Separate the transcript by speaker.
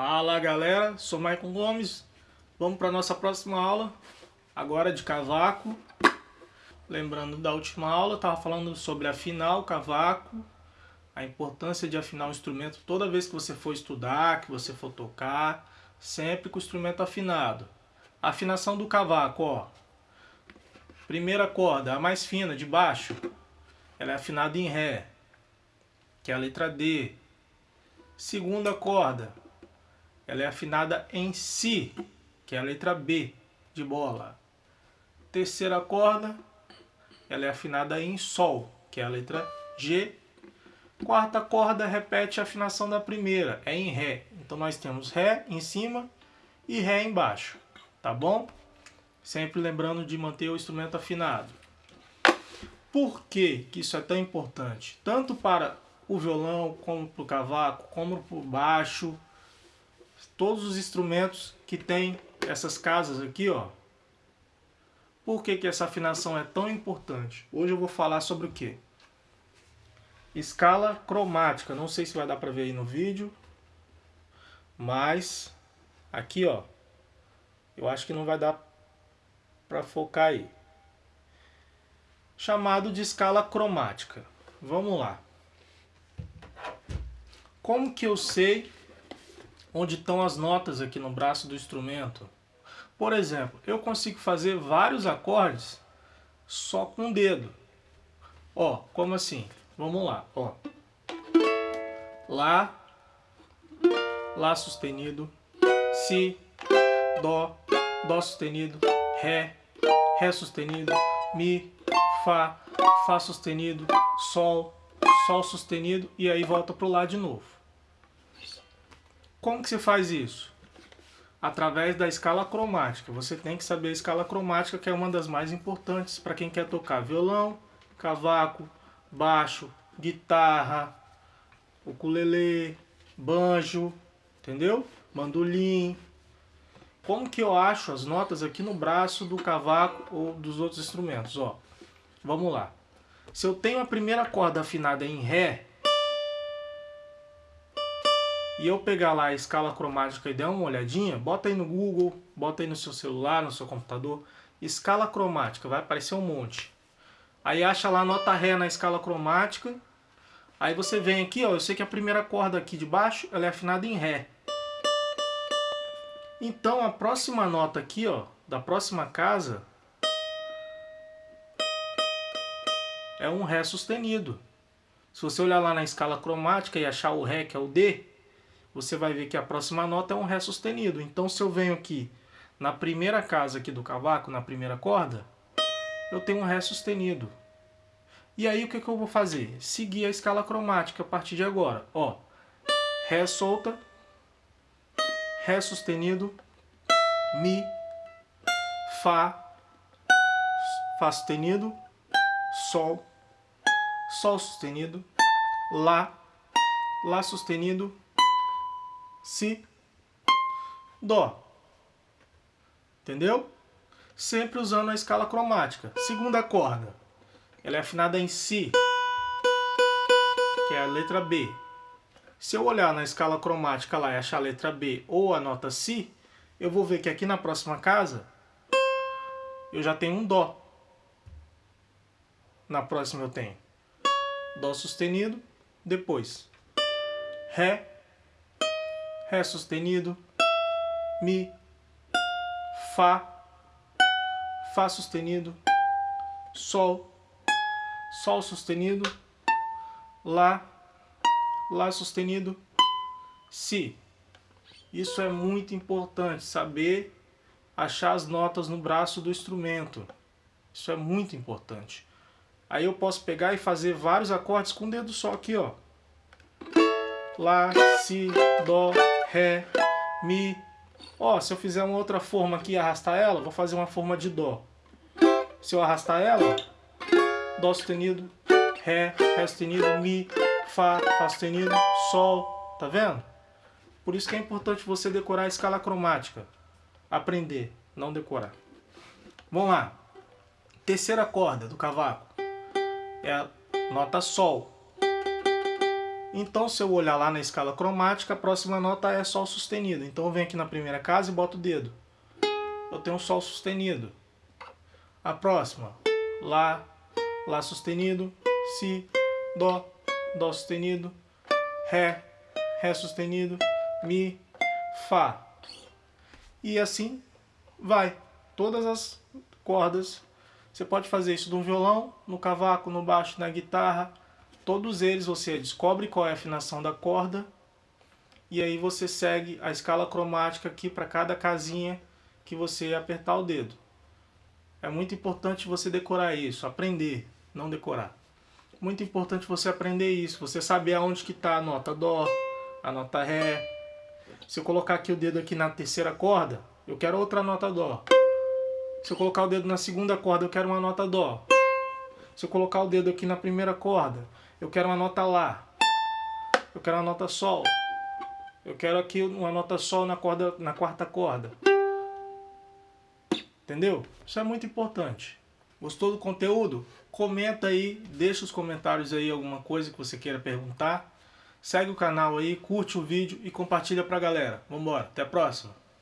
Speaker 1: Fala galera, sou Maicon Gomes. Vamos para nossa próxima aula, agora de cavaco. Lembrando da última aula, estava falando sobre afinar o cavaco, a importância de afinar o instrumento toda vez que você for estudar, que você for tocar, sempre com o instrumento afinado. afinação do cavaco, ó. Primeira corda, a mais fina, de baixo, ela é afinada em Ré, que é a letra D. Segunda corda, ela é afinada em Si, que é a letra B de bola. Terceira corda, ela é afinada em Sol, que é a letra G. Quarta corda repete a afinação da primeira, é em Ré. Então nós temos Ré em cima e Ré embaixo, tá bom? Sempre lembrando de manter o instrumento afinado. Por que, que isso é tão importante? Tanto para o violão, como para o cavaco, como para o baixo, todos os instrumentos que tem essas casas aqui, ó. Por que, que essa afinação é tão importante? Hoje eu vou falar sobre o que? Escala cromática. Não sei se vai dar para ver aí no vídeo. Mas aqui, ó. Eu acho que não vai dar para focar aí. Chamado de escala cromática. Vamos lá. Como que eu sei onde estão as notas aqui no braço do instrumento. Por exemplo, eu consigo fazer vários acordes só com o dedo. Ó, como assim? Vamos lá, ó. Lá, Lá sustenido, Si, Dó, Dó sustenido, Ré, Ré sustenido, Mi, Fá, Fá sustenido, Sol, Sol sustenido e aí volta pro Lá de novo. Como que se faz isso? Através da escala cromática. Você tem que saber a escala cromática, que é uma das mais importantes para quem quer tocar violão, cavaco, baixo, guitarra, ukulele, banjo, entendeu? Mandolim. Como que eu acho as notas aqui no braço do cavaco ou dos outros instrumentos? Ó, vamos lá. Se eu tenho a primeira corda afinada em Ré, e eu pegar lá a escala cromática e der uma olhadinha, bota aí no Google, bota aí no seu celular, no seu computador, escala cromática, vai aparecer um monte. Aí acha lá nota Ré na escala cromática, aí você vem aqui, ó, eu sei que a primeira corda aqui de baixo, ela é afinada em Ré. Então a próxima nota aqui, ó, da próxima casa, é um Ré sustenido. Se você olhar lá na escala cromática e achar o Ré, que é o D, você vai ver que a próxima nota é um Ré sustenido. Então se eu venho aqui na primeira casa aqui do cavaco, na primeira corda, eu tenho um Ré sustenido. E aí o que, que eu vou fazer? Seguir a escala cromática a partir de agora. Ó, Ré solta, Ré sustenido, Mi, Fá, Fá sustenido, Sol, Sol sustenido, Lá, Lá sustenido, Si, Dó. Entendeu? Sempre usando a escala cromática. Segunda corda, ela é afinada em Si, que é a letra B. Se eu olhar na escala cromática lá e achar a letra B ou a nota Si, eu vou ver que aqui na próxima casa eu já tenho um Dó. Na próxima eu tenho Dó sustenido, depois Ré, Ré sustenido, Mi, Fá, Fá sustenido, Sol, Sol sustenido, Lá, Lá sustenido, Si. Isso é muito importante, saber achar as notas no braço do instrumento. Isso é muito importante. Aí eu posso pegar e fazer vários acordes com o dedo só aqui, ó. Lá, Si, Dó, Ré, Mi. Ó, se eu fizer uma outra forma aqui e arrastar ela, vou fazer uma forma de Dó. Se eu arrastar ela, Dó sustenido, Ré, Ré sustenido, Mi, Fá, Fá sustenido, Sol. Tá vendo? Por isso que é importante você decorar a escala cromática. Aprender, não decorar. Vamos lá. Terceira corda do cavaco é a nota Sol. Então, se eu olhar lá na escala cromática, a próxima nota é Sol sustenido. Então, eu venho aqui na primeira casa e boto o dedo. Eu tenho um Sol sustenido. A próxima, Lá, Lá sustenido, Si, Dó, Dó sustenido, Ré, Ré sustenido, Mi, Fá. E assim vai. Todas as cordas. Você pode fazer isso no violão, no cavaco, no baixo, na guitarra. Todos eles você descobre qual é a afinação da corda. E aí você segue a escala cromática aqui para cada casinha que você apertar o dedo. É muito importante você decorar isso, aprender, não decorar. Muito importante você aprender isso, você saber aonde que está a nota Dó, a nota Ré. Se eu colocar aqui o dedo aqui na terceira corda, eu quero outra nota Dó. Se eu colocar o dedo na segunda corda, eu quero uma nota Dó. Se eu colocar o dedo aqui na primeira corda, eu quero uma nota Lá. Eu quero uma nota Sol. Eu quero aqui uma nota Sol na, corda, na quarta corda. Entendeu? Isso é muito importante. Gostou do conteúdo? Comenta aí, deixa os comentários aí alguma coisa que você queira perguntar. Segue o canal aí, curte o vídeo e compartilha pra galera. Vambora, até a próxima!